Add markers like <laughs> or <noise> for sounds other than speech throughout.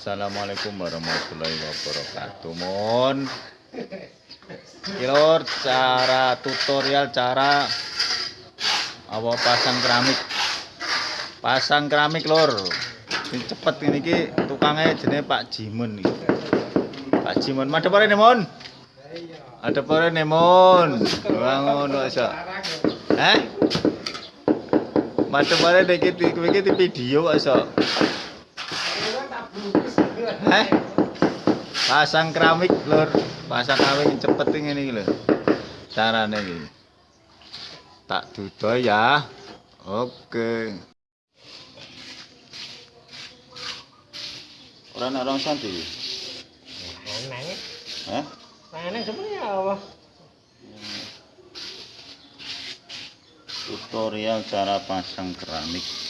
Assalamualaikum warahmatullahi wabarakatuh. Mon Kilor cara tutorial cara apa pasang keramik. Pasang keramik lor ini cepet ini ki tukangnya jenis Pak Jimun nih Pak Jimun madep ora Mon ada ora Mon bangun aja eh madep ora iki iki video aja Eh? Pasang keramik, Lur. Pasang keramik cepet ini lho. Carane iki. Tak dudo ya. Oke. Ora ana rong santi. Nang sebenarnya apa? Tutorial cara pasang keramik.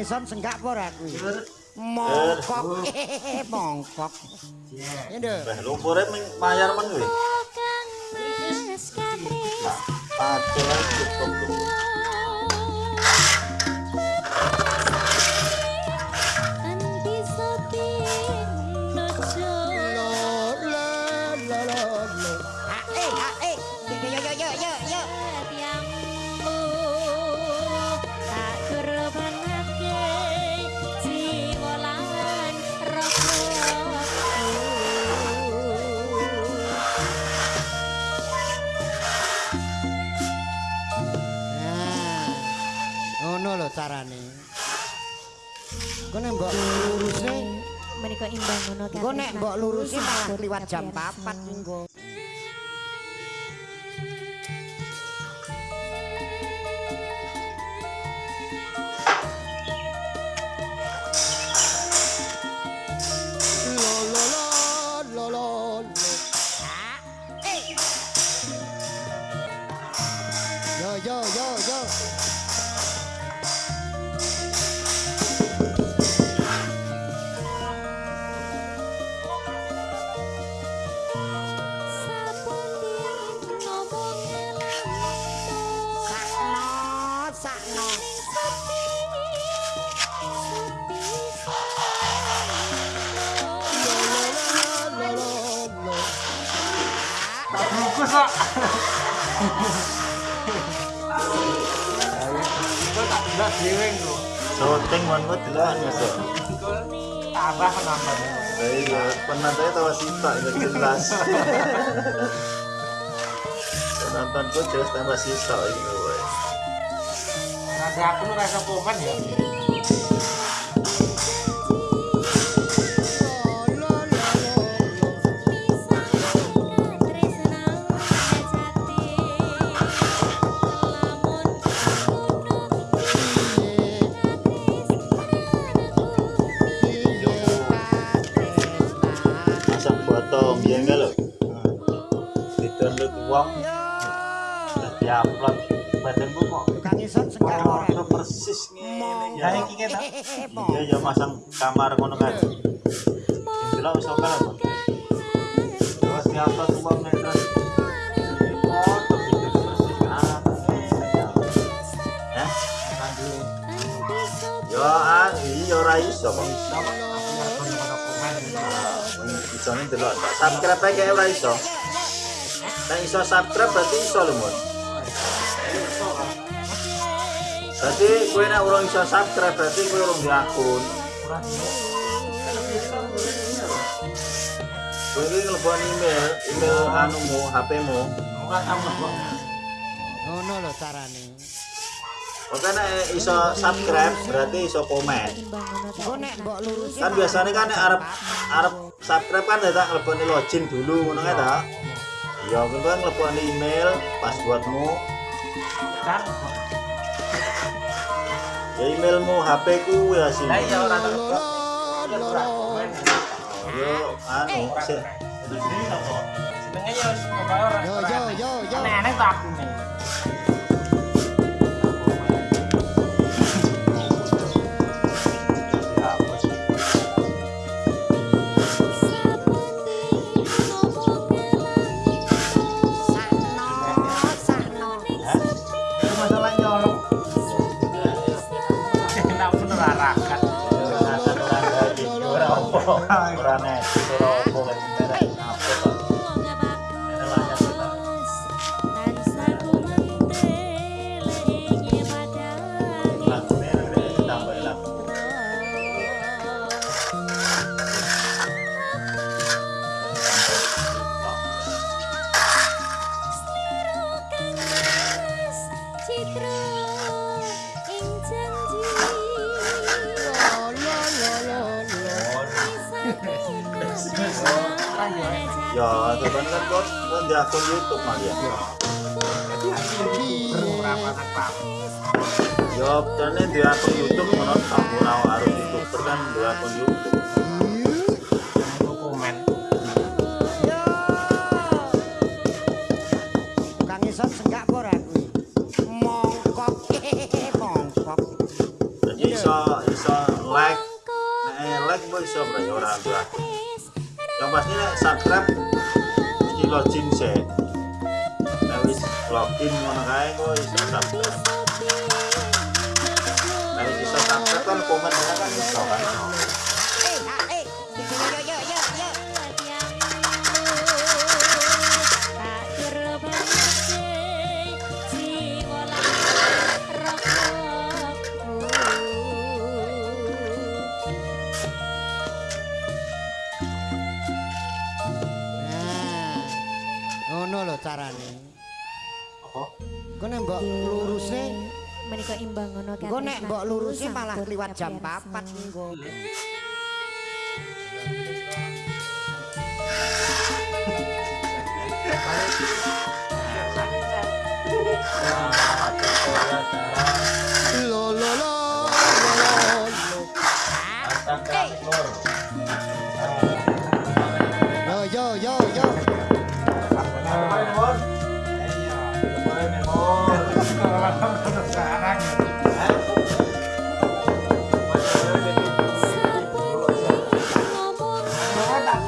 Tukang ison senggak apa ora kuwi? Mongkok. <laughs> Mongkok. Iya. Ini Wah, lumpure ming- mayar men kuwi. kang Padahal ae cukup mbok lurusne, menika imbang ngono kan nek mbok lurusne malah liwat jam 4 minggu. Tak jelas dhewe kok. Syuting mon kok delok masuk. Tambah penonton. Lah iya, penontonnya tawa sitok itu jelas. Penontonku jelas tambah sitok iki kowe. Nanti aku rasa komen ya. foto biyen lho. Di-download wong. Di-upload badanmu kok. Kang isot sekarang persis ngene. ya iki ta. Iya ya masang kamar ngono kan. Jelas wis oke lho. Terus di-upload wong terus. Yo, ah, iya, ora iso, bang. Iso nih delok. Subscribe kayak ora iso. Nek iso subscribe berarti iso lho, Mun. Berarti kowe nek urung iso subscribe berarti kowe urung di akun. Kowe iki ngelebon email, email anumu, HP-mu. ora tau Ngono lho carane. Oke nek iso subscribe berarti iso komen. Nek mbok lurusi Kan biasanya kan nek arep arep subscribe kan ya tak ngeleboni login dulu ngono kan ta? Iya, kowe kan ngeleboni email passwordmu, kan? Ya emailmu, HP ku ya sih. lah iya ora tau kok Yo anu sik. Senenge ya wis pokoke ora Yo yo yo yo. aneh-aneh tak aku これはね nonton ya. di akun YouTube mah ya. Yo, karena di akun YouTube menonton kamu lawan harus YouTuber kan di akun YouTube. <laughs> Like, nah, like boleh iso orang tua. Yang pasti subscribe login sih wis login ngono kae kok iso subscribe wis iso subscribe kan komen kan iso kan carane. apa Engko nek mbok lurusne, menika imbang ngono kan engko nek mbok lurusne malah liwat jam 4 engko. Lo <laughs> lo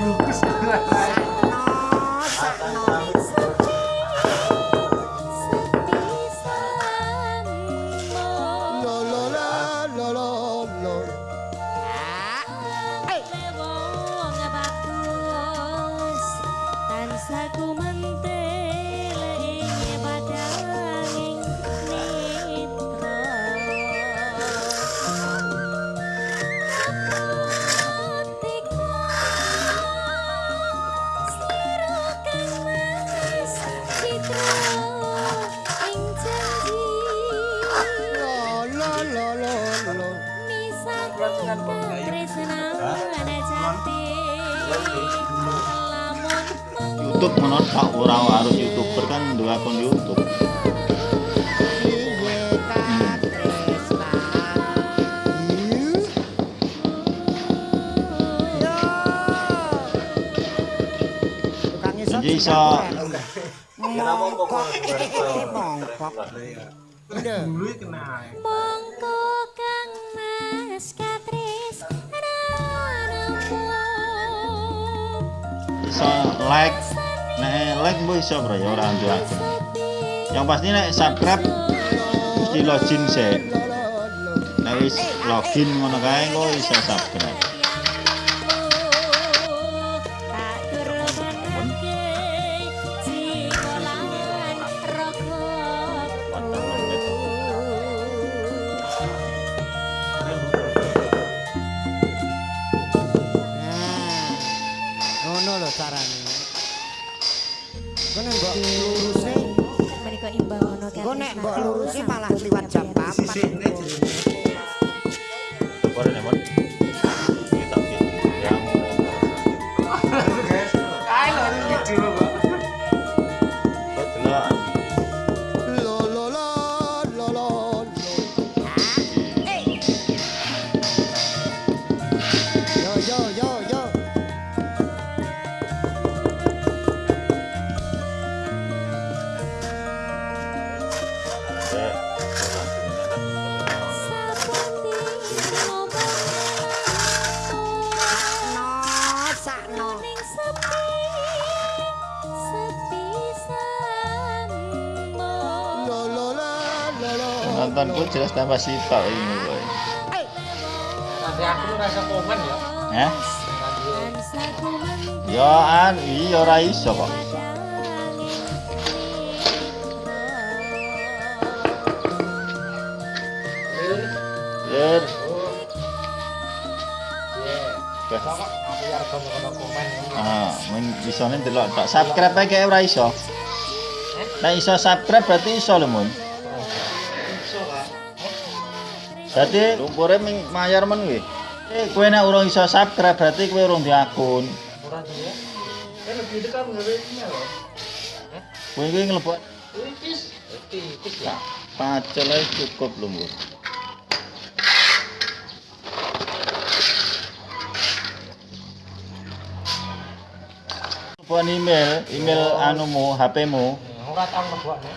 ブロックし。Tak urau harus youtuber kan dua akun youtube. Jadi iso mongkok mongkok kang mas katris iso like nek like mbok iso bro ya ora nduake. Yang pasti nek subscribe mesti login sih. Nek login ngono kae kok iso subscribe. Nontonku jelas tambah sitok ini boy. Aku rasa komen ya. Hah? Ya an iya ora iso kok. Yer. Iya. Aku ya. Ah, men isone delok tok. Subscribe ae kayak ora iso. Nek iso subscribe berarti iso lho, Mun. Berarti lumpure ming mayar men kuwi. Eh, kowe nek urung iso subscribe berarti kowe urung di akun. Ora tuh ya. Kan lebih dekat nggawe email loh. Kowe kuwi nglebok Tipis. Tipis ya. pacel ae cukup lho, Mun. Telepon email, email anumu, HP-mu. Ora tau lebokne.